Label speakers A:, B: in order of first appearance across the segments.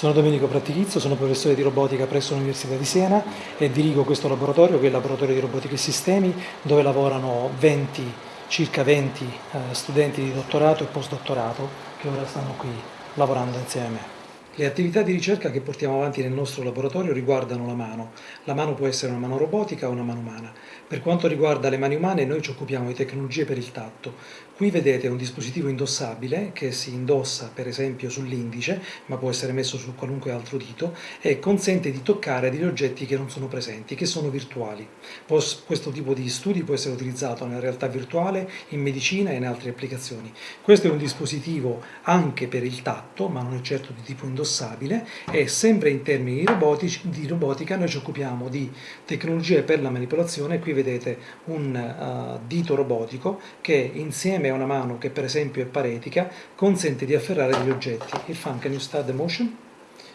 A: Sono Domenico Prattichizzo, sono professore di robotica presso l'Università di Siena e dirigo questo laboratorio che è il laboratorio di robotica e sistemi dove lavorano 20, circa 20 eh, studenti di dottorato e postdottorato che ora stanno qui lavorando insieme a me. Le attività di ricerca che portiamo avanti nel nostro laboratorio riguardano la mano. La mano può essere una mano robotica o una mano umana. Per quanto riguarda le mani umane noi ci occupiamo di tecnologie per il tatto. Qui vedete un dispositivo indossabile che si indossa per esempio sull'indice, ma può essere messo su qualunque altro dito, e consente di toccare degli oggetti che non sono presenti, che sono virtuali. Questo tipo di studi può essere utilizzato nella realtà virtuale, in medicina e in altre applicazioni. Questo è un dispositivo anche per il tatto, ma non è certo di tipo indossabile, indossabile e sempre in termini robotici, di robotica noi ci occupiamo di tecnologie per la manipolazione, qui vedete un uh, dito robotico che insieme a una mano che per esempio è paretica consente di afferrare degli oggetti. Il fan can you start the motion?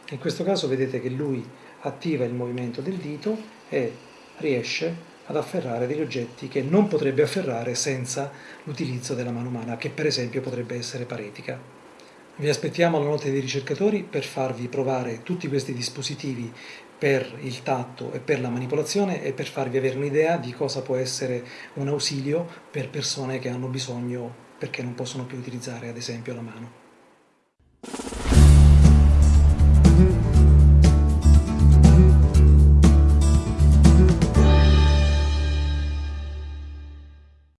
A: In questo caso vedete che lui attiva il movimento del dito e riesce ad afferrare degli oggetti che non potrebbe afferrare senza l'utilizzo della mano umana, che per esempio potrebbe essere paretica. Vi aspettiamo alla notte dei ricercatori per farvi provare tutti questi dispositivi per il tatto e per la manipolazione e per farvi avere un'idea di cosa può essere un ausilio per persone che hanno bisogno perché non possono più utilizzare ad esempio la mano.